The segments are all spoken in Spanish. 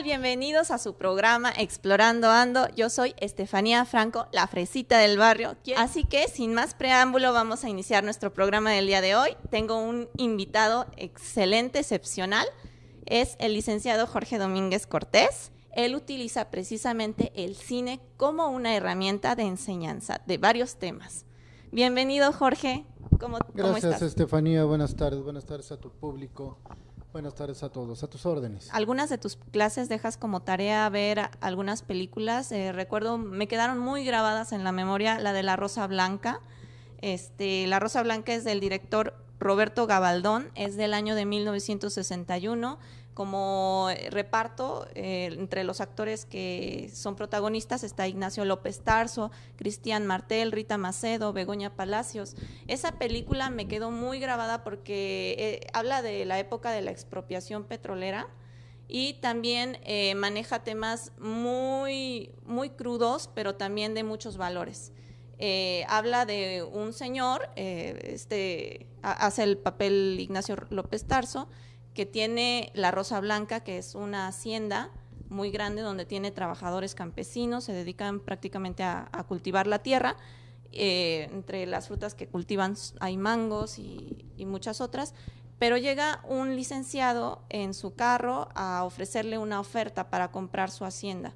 tal? Bienvenidos a su programa Explorando Ando. Yo soy Estefanía Franco, la fresita del barrio. Así que, sin más preámbulo, vamos a iniciar nuestro programa del día de hoy. Tengo un invitado excelente, excepcional. Es el licenciado Jorge Domínguez Cortés. Él utiliza precisamente el cine como una herramienta de enseñanza de varios temas. Bienvenido, Jorge. ¿Cómo, Gracias, Estefanía. Buenas tardes. Buenas tardes a tu público. Buenas tardes a todos, a tus órdenes. Algunas de tus clases dejas como tarea ver algunas películas. Eh, recuerdo, me quedaron muy grabadas en la memoria la de La Rosa Blanca. Este, la Rosa Blanca es del director Roberto Gabaldón, es del año de 1961 como reparto eh, entre los actores que son protagonistas está Ignacio López Tarso, Cristian Martel, Rita Macedo, Begoña Palacios. Esa película me quedó muy grabada porque eh, habla de la época de la expropiación petrolera y también eh, maneja temas muy, muy crudos, pero también de muchos valores. habla de un señor, este, hace el papel Ignacio López Tarso, que tiene la Rosa Blanca, que es una hacienda muy grande donde tiene trabajadores campesinos, se dedican prácticamente a, cultivar la tierra. Eh, entre las frutas que cultivan hay mangos y, y muchas otras, pero llega un licenciado en su carro a ofrecerle una oferta para comprar su hacienda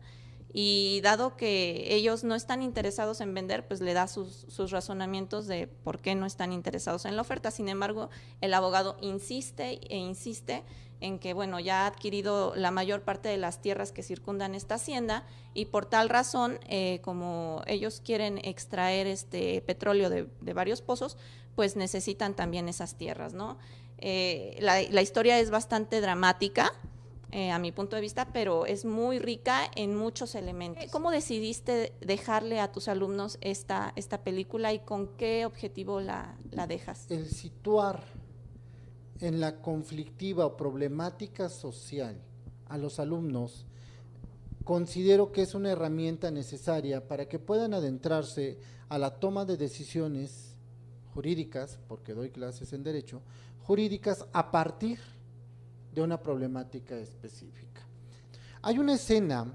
y dado que ellos no están interesados en vender, pues le da sus, razonamientos de por qué no están interesados en la oferta. Sin embargo, el abogado insiste e insiste en que, bueno, ya ha adquirido la mayor parte de las tierras que circundan esta hacienda y por tal razón, eh, como ellos quieren extraer este petróleo de, varios pozos, pues necesitan también esas tierras, ¿no? Eh, la historia es bastante dramática, eh, a mi punto de vista, pero es muy rica en muchos elementos. ¿Cómo decidiste dejarle a tus alumnos esta, esta película y con qué objetivo la, la dejas? El situar en la conflictiva o problemática social a los alumnos considero que es una herramienta necesaria para que puedan adentrarse a la toma de decisiones jurídicas, porque doy clases en derecho, jurídicas a partir de una problemática específica. Hay una escena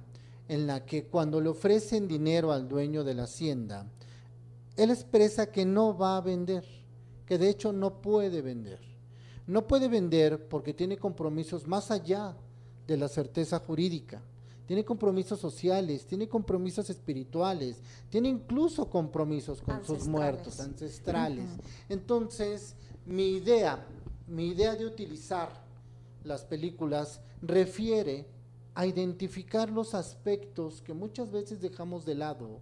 en la que cuando le ofrecen dinero al dueño de la hacienda, él expresa que no va a vender, que de hecho no puede vender. No puede vender porque tiene compromisos más allá de la certeza jurídica. Tiene compromisos sociales, tiene compromisos espirituales, tiene incluso compromisos con sus muertos, ancestrales. Entonces, mi idea, mi idea de utilizar las películas refiere a identificar los aspectos que muchas veces dejamos de lado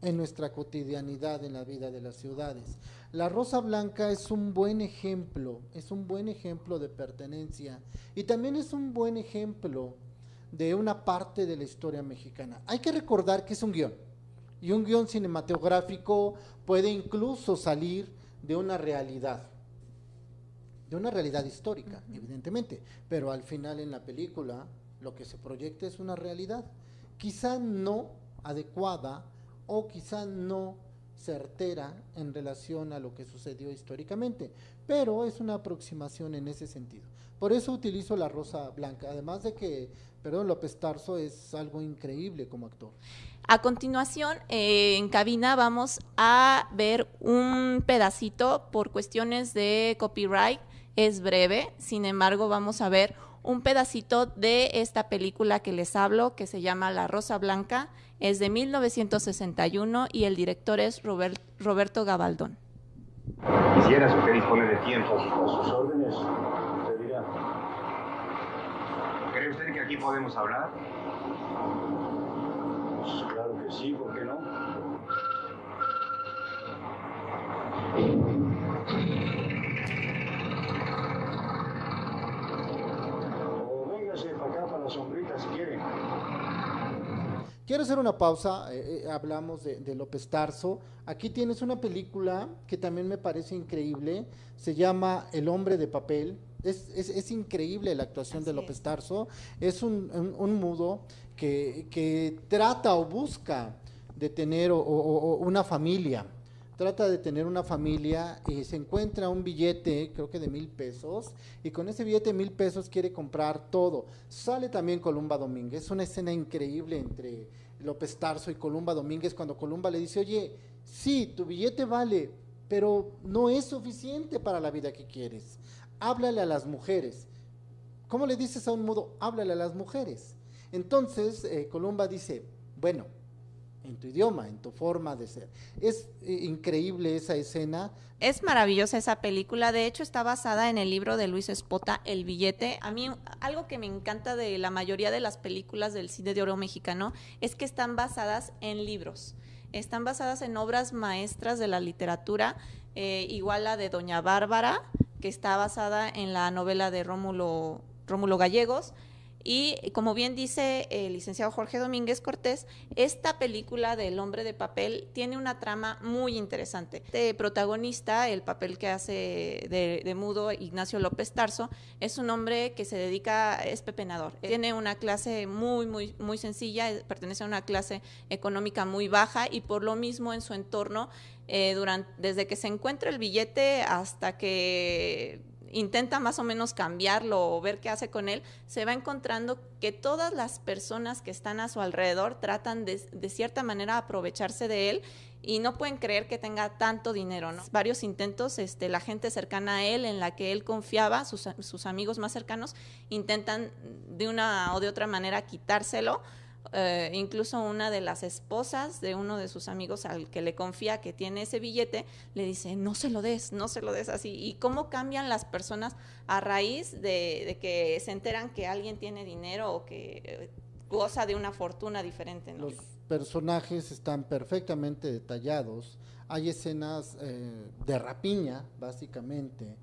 en nuestra cotidianidad en la vida de las ciudades. La Rosa Blanca es un buen ejemplo, es un buen ejemplo de pertenencia y también es un buen ejemplo de una parte de la historia mexicana. Hay que recordar que es un guion y un guion cinematográfico puede incluso salir de una realidad de una realidad histórica, evidentemente, pero al final en la película lo que se proyecta es una realidad, quizá no adecuada o quizá no certera en relación a lo que sucedió históricamente, pero es una aproximación en ese sentido. Por eso utilizo la rosa blanca, además de que, perdón, López Tarso es algo increíble como actor. A continuación, eh, en cabina vamos a ver un pedacito por cuestiones de copyright es breve, sin embargo vamos a ver un pedacito de esta película que les hablo, que se llama La Rosa Blanca, es de 1961 y el director es Roberto Gabaldón. Quisiera usted dispone de tiempo. A sus órdenes, usted dirá. ¿Cree usted que aquí podemos hablar? Pues claro que sí, ¿por qué no? Quiero hacer una pausa, eh, eh, hablamos de, López Tarso. Aquí tienes una película que también me parece increíble, se llama El hombre de papel. Es, increíble la actuación de López Tarso. Es un, mudo que, trata o busca de tener una familia trata de tener una familia y se encuentra un billete, creo que de mil pesos, y con ese billete de mil pesos quiere comprar todo. Sale también Columba Domínguez, una escena increíble entre López Tarso y Columba Domínguez, cuando Columba le dice, oye, sí, tu billete vale, pero no es suficiente para la vida que quieres. Háblale a las mujeres. ¿Cómo le dices a un mudo? Háblale a las mujeres. Entonces, eh, Columba dice, bueno, en tu idioma, en tu forma de ser. Es eh, increíble esa escena. Es maravillosa esa película, de hecho está basada en el libro de Luis Espota, El billete. A mí algo que me encanta de la mayoría de las películas del cine de oro mexicano es que están basadas en libros, están basadas en obras maestras de la literatura, eh, igual la de Doña Bárbara, que está basada en la novela de Rómulo, Rómulo Gallegos, y como bien dice el licenciado Jorge Domínguez Cortés, esta película del hombre de papel tiene una trama muy interesante. El protagonista, el papel que hace de, mudo Ignacio López Tarso, es un hombre que se dedica, es pepenador. Tiene una clase muy, muy, muy sencilla, pertenece a una clase económica muy baja y por lo mismo en su entorno, eh, desde que se encuentra el billete hasta que intenta más o menos cambiarlo o ver qué hace con él, se va encontrando que todas las personas que están a su alrededor tratan de, cierta manera aprovecharse de él y no pueden creer que tenga tanto dinero, ¿no? Varios intentos, este, la gente cercana a él, en la que él confiaba, sus, sus amigos más cercanos, intentan de una o de otra manera quitárselo eh, incluso una de las esposas de uno de sus amigos al que le confía que tiene ese billete, le dice, no se lo des, no se lo des así. ¿Y cómo cambian las personas a raíz de, que se enteran que alguien tiene dinero o que eh, goza de una fortuna diferente? Los personajes están perfectamente detallados. Hay escenas eh, de rapiña, básicamente,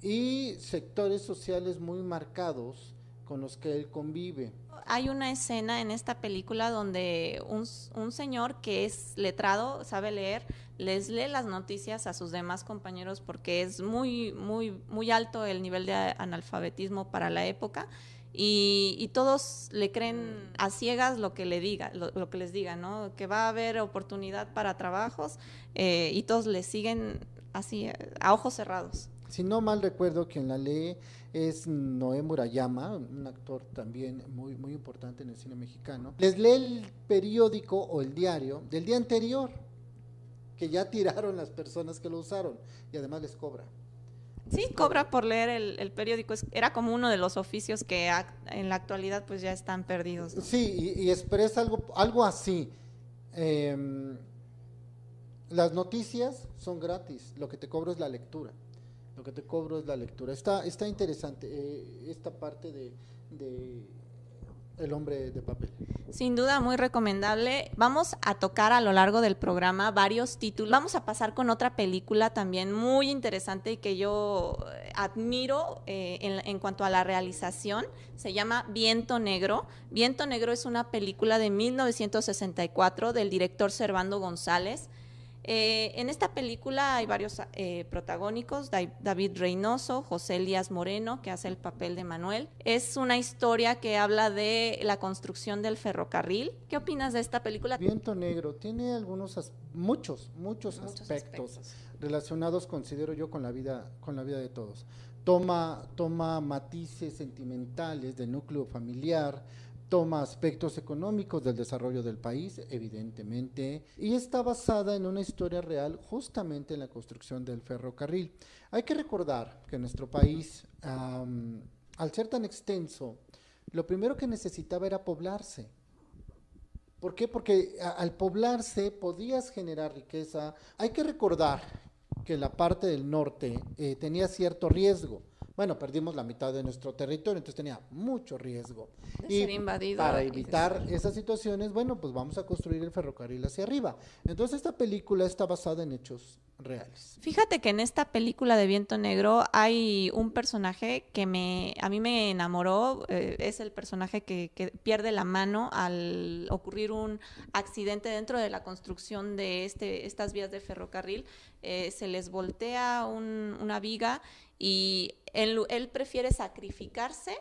y sectores sociales muy marcados con los que él convive. Hay una escena en esta película donde un, señor que es letrado, sabe leer, les lee las noticias a sus demás compañeros porque es muy, muy, muy alto el nivel de analfabetismo para la época. Y, todos le creen a ciegas lo que le diga, lo, que les diga, ¿no? Que va a haber oportunidad para trabajos eh, y todos le siguen así a ojos cerrados. Si no mal recuerdo, quien la lee es Noé Murayama, un actor también muy, muy importante en el cine mexicano. Les lee el periódico o el diario del día anterior, que ya tiraron las personas que lo usaron, y además les cobra. Sí, cobra por leer el, periódico. Era como uno de los oficios que en la actualidad pues ya están perdidos. Sí, y, expresa algo, algo así. Em, las noticias son gratis, lo que te cobro es la lectura lo que te cobro es la lectura. Está, está interesante eh, esta parte de, El hombre de papel. Sin duda, muy recomendable. Vamos a tocar a lo largo del programa varios títulos. Vamos a pasar con otra película también muy interesante y que yo eh, admiro eh, en, en, cuanto a la realización. Se llama Viento Negro. Viento Negro es una película de 1964 del director Servando González. Eh, en esta película hay varios eh, protagónicos, David Reynoso, José Elías Moreno, que hace el papel de Manuel. Es una historia que habla de la construcción del ferrocarril. ¿Qué opinas de esta película? Viento Negro tiene algunos, muchos, muchos, aspectos, relacionados, considero yo, con la vida, con la vida de todos. Toma, toma matices sentimentales del núcleo familiar, toma aspectos económicos del desarrollo del país, evidentemente, y está basada en una historia real justamente en la construcción del ferrocarril. Hay que recordar que nuestro país, al ser tan extenso, lo primero que necesitaba era poblarse. ¿Por qué? Porque al poblarse podías generar riqueza. Hay que recordar que la parte del norte eh, tenía cierto riesgo bueno, perdimos la mitad de nuestro territorio, entonces tenía mucho riesgo. y ser invadido. Para evitar esas situaciones, bueno, pues vamos a construir el ferrocarril hacia arriba. Entonces esta película está basada en hechos reales. Fíjate que en esta película de Viento Negro hay un personaje que me, a mí me enamoró, eh, es el personaje que, pierde la mano al ocurrir un accidente dentro de la construcción de este, estas vías de ferrocarril, eh, se les voltea una viga y él, prefiere sacrificarse,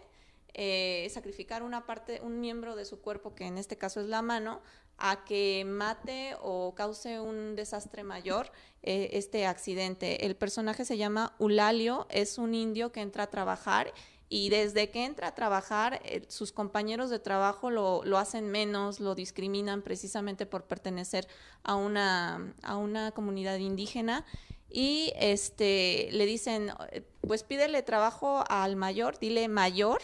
eh, sacrificar una parte, un miembro de su cuerpo, que en este caso es la mano, a que mate o cause un desastre mayor eh, este accidente. El personaje se llama Ulalio, es un indio que entra a trabajar y desde que entra a trabajar, eh, sus compañeros de trabajo lo, lo, hacen menos, lo discriminan precisamente por pertenecer a una, a una comunidad indígena y este, le dicen, pues pídele trabajo al mayor, dile mayor,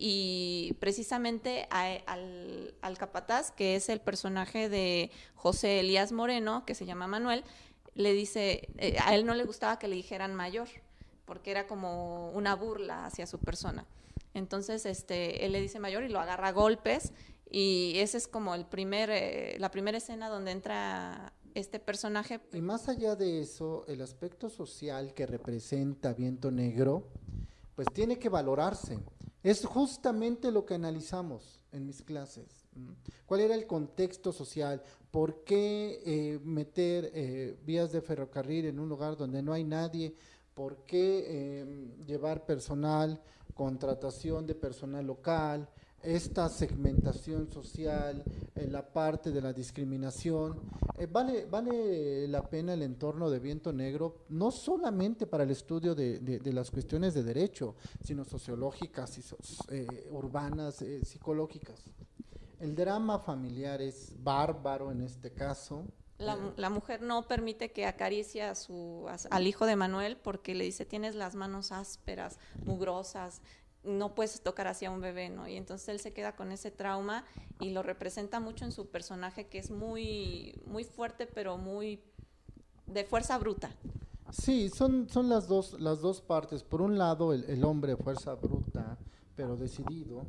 y precisamente al, al, capataz, que es el personaje de José Elías Moreno, que se llama Manuel, le dice, eh, a él no le gustaba que le dijeran mayor, porque era como una burla hacia su persona. Entonces, este, él le dice mayor y lo agarra a golpes, y esa es como el primer, eh, la primera escena donde entra este personaje. Y más allá de eso, el aspecto social que representa Viento Negro, pues tiene que valorarse. Es justamente lo que analizamos en mis clases. ¿Cuál era el contexto social? ¿Por qué eh, meter eh, vías de ferrocarril en un lugar donde no hay nadie? ¿Por qué em, llevar personal, contratación de personal local? Esta segmentación social, en la parte de la discriminación. Eh, vale, vale la pena el entorno de Viento Negro, no solamente para el estudio de, de, las cuestiones de derecho, sino sociológicas, y eh, urbanas, eh, psicológicas. El drama familiar es bárbaro en este caso. La, la, mujer no permite que acaricie a su, al hijo de Manuel porque le dice, tienes las manos ásperas, mugrosas, no puedes tocar hacia un bebé, ¿no? Y entonces él se queda con ese trauma y lo representa mucho en su personaje que es muy, muy fuerte, pero muy de fuerza bruta. Sí, son, son las, dos, las dos partes. Por un lado, el, el hombre de fuerza bruta, pero decidido,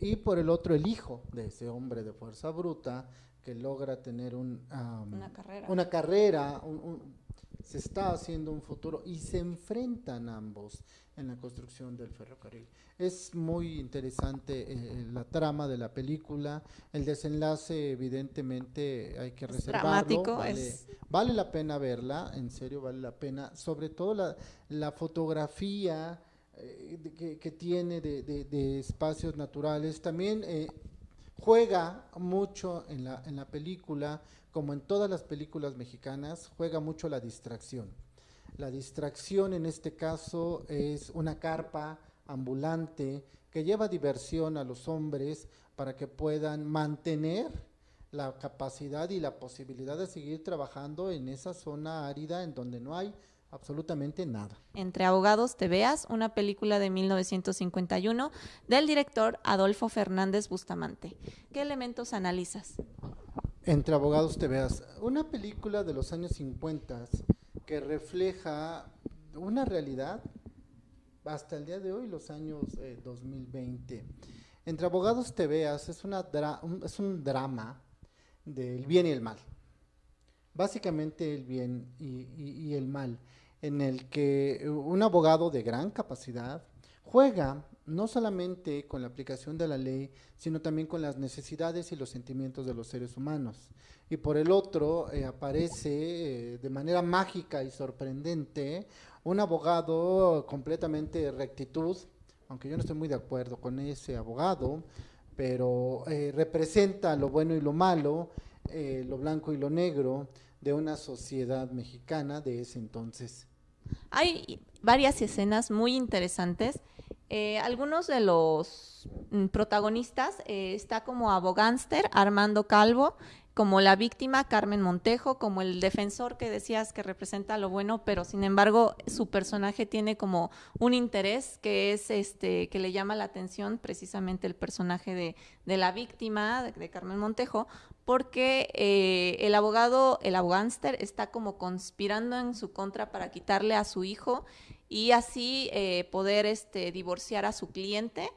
y por el otro, el hijo de ese hombre de fuerza bruta que logra tener un, una carrera, una carrera se está haciendo un futuro y se enfrentan ambos en la construcción del ferrocarril. Es muy interesante eh, la trama de la película, el desenlace evidentemente hay que reservarlo, vale, vale, la pena verla, en serio vale la pena, sobre todo la, la fotografía eh, que, tiene de, de, espacios naturales, también eh, juega mucho en la, en la película, como en todas las películas mexicanas, juega mucho la distracción la distracción en este caso es una carpa ambulante que lleva diversión a los hombres para que puedan mantener la capacidad y la posibilidad de seguir trabajando en esa zona árida en donde no hay absolutamente nada. Entre abogados te veas, una película de 1951 del director Adolfo Fernández Bustamante. ¿Qué elementos analizas? Entre abogados te veas, una película de los años 50 que refleja una realidad hasta el día de hoy, los años 2020. Eh, Entre abogados te veas es, una un, es un drama del bien y el mal. Básicamente el bien y, el mal, en el que un abogado de gran capacidad juega no solamente con la aplicación de la ley, sino también con las necesidades y los sentimientos de los seres humanos y por el otro eh, aparece eh, de manera mágica y sorprendente un abogado completamente rectitud, aunque yo no estoy muy de acuerdo con ese abogado, pero eh, representa lo bueno y lo malo, lo blanco y lo negro de una sociedad mexicana de ese entonces. Hay varias escenas muy interesantes. algunos de los mm, protagonistas está como abogánster Armando Calvo, como la víctima Carmen Montejo, como el defensor que decías que representa lo bueno, pero sin embargo su personaje tiene como un interés que es este que le llama la atención precisamente el personaje de, de la víctima de, Carmen Montejo, porque eh, el abogado, el abogánster está como conspirando en su contra para quitarle a su hijo y así eh, poder este, divorciar a su cliente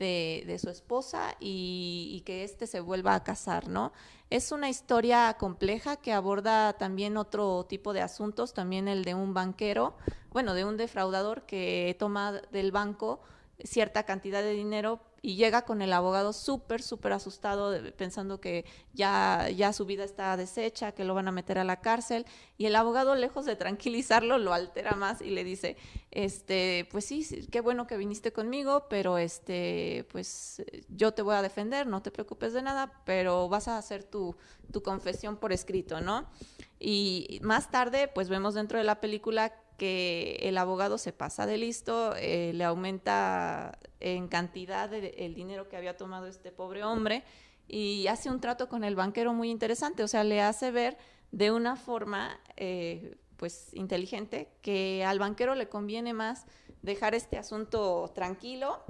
de, su esposa y, que éste se vuelva a casar, ¿no? Es una historia compleja que aborda también otro tipo de asuntos, también el de un banquero, bueno, de un defraudador que toma del banco cierta cantidad de dinero y llega con el abogado súper, súper asustado, pensando que ya, ya su vida está deshecha, que lo van a meter a la cárcel. Y el abogado, lejos de tranquilizarlo, lo altera más y le dice, este, pues sí, qué bueno que viniste conmigo, pero este, pues yo te voy a defender, no te preocupes de nada, pero vas a hacer tu, tu confesión por escrito, ¿no? Y más tarde, pues vemos dentro de la película que el abogado se pasa de listo, eh, le aumenta en cantidad el dinero que había tomado este pobre hombre y hace un trato con el banquero muy interesante, o sea, le hace ver de una forma eh, pues inteligente que al banquero le conviene más dejar este asunto tranquilo,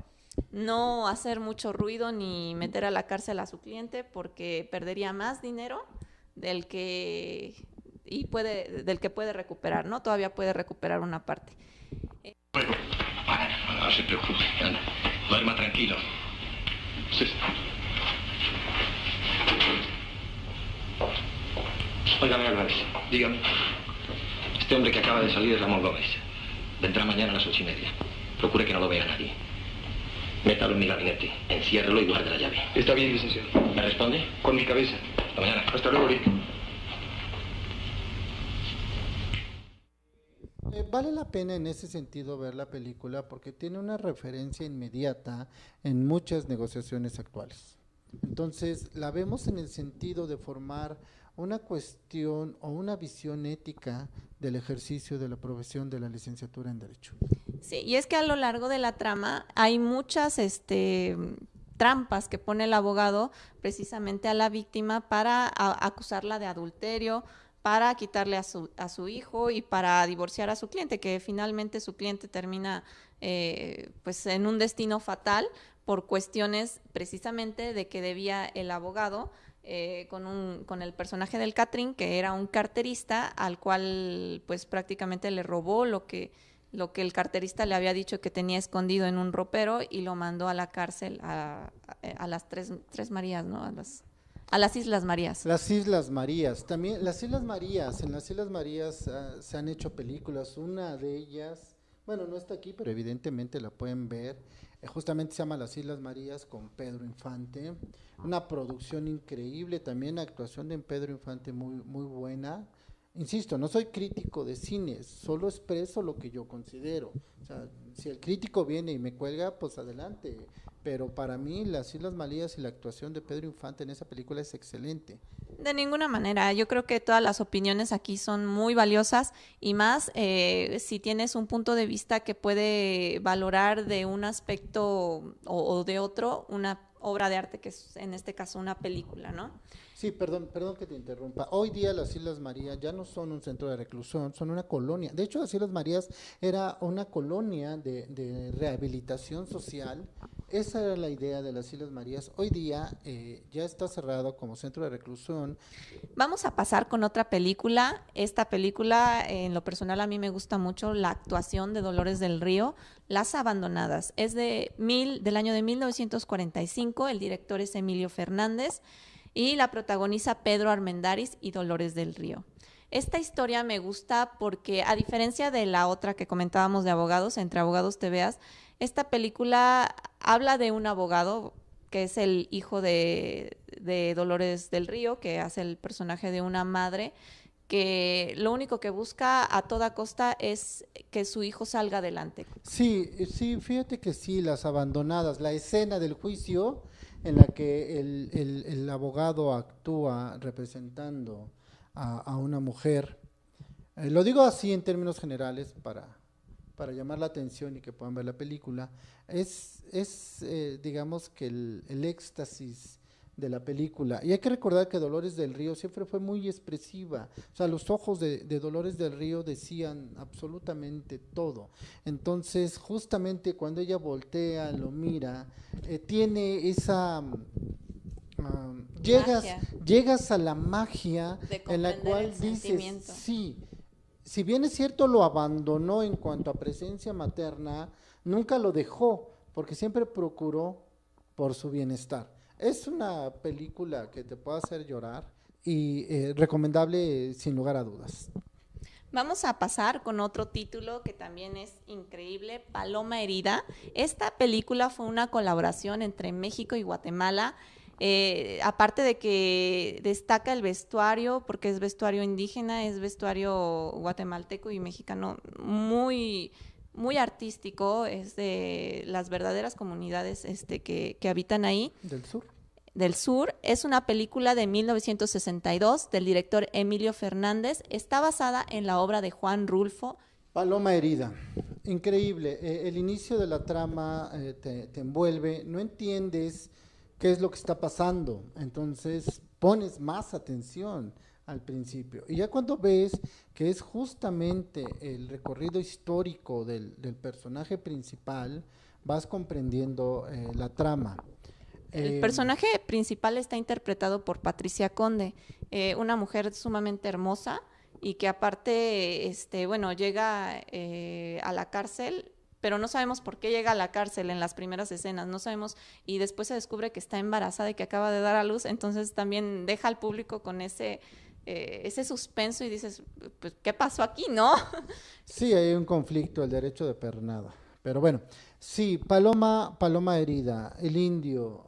no hacer mucho ruido ni meter a la cárcel a su cliente porque perdería más dinero del que y puede, del que puede recuperar, ¿no? Todavía puede recuperar una parte. no se preocupe, anda, duerma tranquilo. Sí. Óigame, Álvarez, dígame. Este hombre que acaba de salir es Ramón Gómez. Vendrá mañana a las ocho y media. Procure que no lo vea nadie. Métalo en mi gabinete, enciérrelo y guarde la llave. Está bien, licenciado. ¿Me responde? Con mi cabeza. Hasta mañana. Hasta luego, Rick. Eh, vale la pena en ese sentido ver la película porque tiene una referencia inmediata en muchas negociaciones actuales. Entonces, la vemos en el sentido de formar una cuestión o una visión ética del ejercicio de la profesión de la licenciatura en Derecho. Sí, y es que a lo largo de la trama hay muchas este, trampas que pone el abogado precisamente a la víctima para acusarla de adulterio, para quitarle a su, a su hijo y para divorciar a su cliente, que finalmente su cliente termina eh, pues en un destino fatal por cuestiones precisamente de que debía el abogado eh, con, un, el personaje del Catrín, que era un carterista, al cual pues prácticamente le robó lo que, lo que el carterista le había dicho que tenía escondido en un ropero y lo mandó a la cárcel a, a, las tres, tres Marías, ¿no? A las, a las Islas Marías. Las Islas Marías, también las Islas Marías, en las Islas Marías uh, se han hecho películas, una de ellas, bueno, no está aquí, pero evidentemente la pueden ver, eh, justamente se llama Las Islas Marías con Pedro Infante, una producción increíble, también actuación de Pedro Infante muy, muy buena, Insisto, no soy crítico de cine, solo expreso lo que yo considero. O sea, si el crítico viene y me cuelga, pues adelante pero para mí las Islas Malías y la actuación de Pedro Infante en esa película es excelente. De ninguna manera, yo creo que todas las opiniones aquí son muy valiosas y más eh, si tienes un punto de vista que puede valorar de un aspecto o, o de otro una obra de arte, que es en este caso una película, ¿no? Sí, perdón, perdón que te interrumpa. Hoy día las Islas Marías ya no son un centro de reclusión, son una colonia. De hecho, las Islas Marías era una colonia de, rehabilitación social. Esa era la idea de las Islas Marías. Hoy día eh, ya está cerrado como centro de reclusión. Vamos a pasar con otra película. Esta película, en lo personal, a mí me gusta mucho la actuación de Dolores del Río, Las Abandonadas. Es de mil, del año de 1945. El director es Emilio Fernández y la protagoniza Pedro Armendáriz y Dolores del Río. Esta historia me gusta porque, a diferencia de la otra que comentábamos de abogados, entre abogados te veas, esta película habla de un abogado que es el hijo de, de, Dolores del Río, que hace el personaje de una madre, que lo único que busca a toda costa es que su hijo salga adelante. Sí, sí, fíjate que sí, las abandonadas, la escena del juicio en la que el, el, el abogado actúa representando a, una mujer. Eh, lo digo así en términos generales para, para llamar la atención y que puedan ver la película. Es, es eh, digamos que el, el éxtasis de la película. Y hay que recordar que Dolores del Río siempre fue muy expresiva. O sea, los ojos de, de, Dolores del Río decían absolutamente todo. Entonces, justamente cuando ella voltea, lo mira, eh, tiene esa... Uh, llegas, llegas a la magia en la cual dices, sí, si bien es cierto lo abandonó en cuanto a presencia materna, nunca lo dejó, porque siempre procuró por su bienestar. Es una película que te puede hacer llorar y eh, recomendable sin lugar a dudas. Vamos a pasar con otro título que también es increíble, Paloma Herida. Esta película fue una colaboración entre México y Guatemala. Eh, aparte de que destaca el vestuario, porque es vestuario indígena, es vestuario guatemalteco y mexicano muy, muy artístico, es de las verdaderas comunidades este, que, que habitan ahí. Del sur. Del Sur es una película de 1962 del director Emilio Fernández. Está basada en la obra de Juan Rulfo. Paloma herida. Increíble. Eh, el inicio de la trama eh, te, te envuelve. No entiendes qué es lo que está pasando. Entonces pones más atención al principio. Y ya cuando ves que es justamente el recorrido histórico del, del personaje principal, vas comprendiendo eh, la trama. El Eh, personaje principal está interpretado por Patricia Conde, eh, una mujer sumamente hermosa y que aparte, este, bueno, llega eh, a la cárcel, pero no sabemos por qué llega a la cárcel en las primeras escenas, no sabemos, y después se descubre que está embarazada y que acaba de dar a luz, entonces también deja al público con ese, eh, ese suspenso y dices, pues, ¿qué pasó aquí, no? Sí, hay un conflicto, el derecho de pernada. Pero bueno, sí, Paloma, Paloma herida, el indio,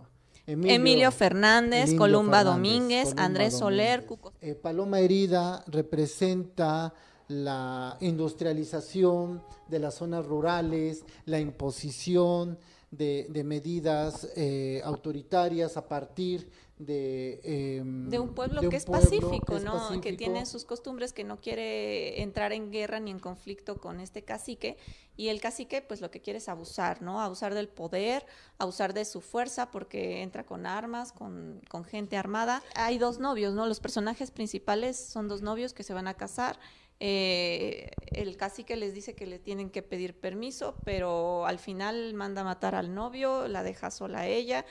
Emilio, Emilio, Fernández, Columba Fernández, Domínguez, Columba Andrés Soler. Cuco Eh, Paloma herida representa la industrialización de las zonas rurales, la imposición de, de medidas eh, autoritarias a partir de... em, de un pueblo de que es pueblo pacífico, es ¿no? Que tiene sus costumbres, que no quiere entrar en guerra ni en conflicto con este cacique. Y el cacique, pues lo que quiere es abusar, ¿no? Abusar del poder, abusar de su fuerza, porque entra con armas, con, con gente armada. Hay dos novios, ¿no? Los personajes principales son dos novios que se van a casar. Eh, el cacique les dice que le tienen que pedir permiso, pero al final manda a matar al novio, la deja sola a ella.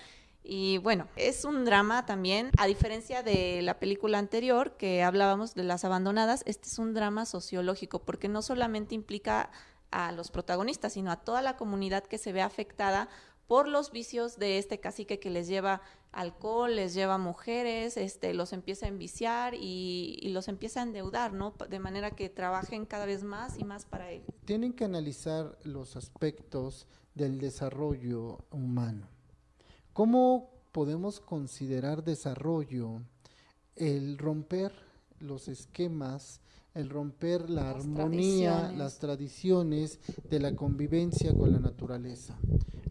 Y bueno, es un drama también, a diferencia de la película anterior que hablábamos de las abandonadas, este es un drama sociológico porque no solamente implica a los protagonistas, sino a toda la comunidad que se ve afectada por los vicios de este cacique que les lleva alcohol, les lleva mujeres, este, los empieza a enviciar y, y los empieza a endeudar, ¿no? De manera que trabajen cada vez más y más para él. tienen que analizar los aspectos del desarrollo humano. ¿Cómo podemos considerar desarrollo el romper los esquemas, el romper la Las armonía, tradiciones. las tradiciones de la convivencia con la naturaleza?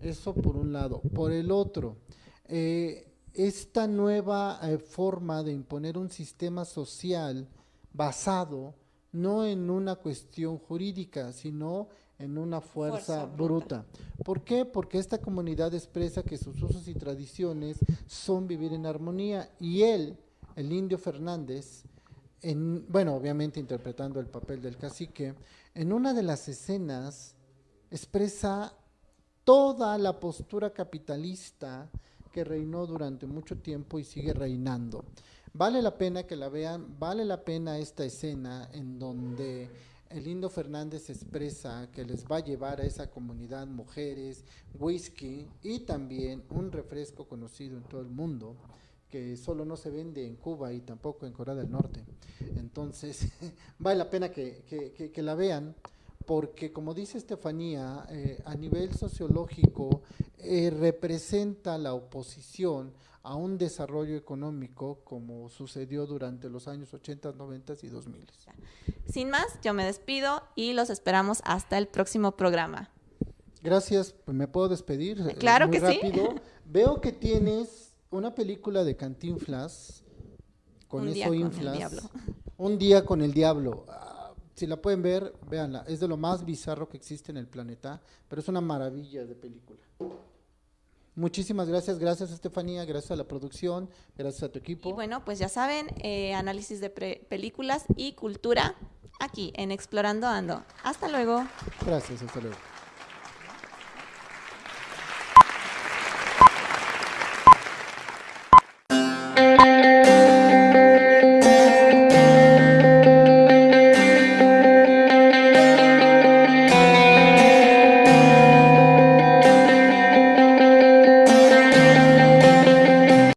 Eso por un lado. Por el otro, eh, esta nueva eh, forma de imponer un sistema social basado no en una cuestión jurídica, sino en una fuerza, Fuerza bruta. bruta. ¿Por qué? Porque esta comunidad expresa que sus usos y tradiciones son vivir en armonía y él, el indio Fernández, en, bueno, obviamente interpretando el papel del cacique, en una de las escenas expresa toda la postura capitalista que reinó durante mucho tiempo y sigue reinando. Vale la pena que la vean, vale la pena esta escena en donde el Indo Fernández expresa que les va a llevar a esa comunidad mujeres, whisky y también un refresco conocido en todo el mundo que solo no se vende en Cuba y tampoco en Corea del Norte. Entonces, vale la pena que, que- que- que la vean porque como dice Estefanía, eh, a nivel sociológico eh, representa la oposición a un desarrollo económico como sucedió durante los años 80, 90 y 2000. Sin más, yo me despido y los esperamos hasta el próximo programa. Gracias, ¿me puedo despedir? Eh, Claro muy que sí. rápido. Veo que tienes una película de Cantinflas, con Un eso día con el inflas. diablo. Un día con el diablo. Ah, si la pueden ver, véanla. Es de lo más bizarro que existe en el planeta, pero es una maravilla de película. Muchísimas gracias, gracias Estefanía, gracias a la producción, gracias a tu equipo. Y bueno, pues ya saben, eh, análisis de pre- películas y cultura aquí en Explorando Ando. Hasta luego. Gracias, hasta luego.